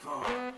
four.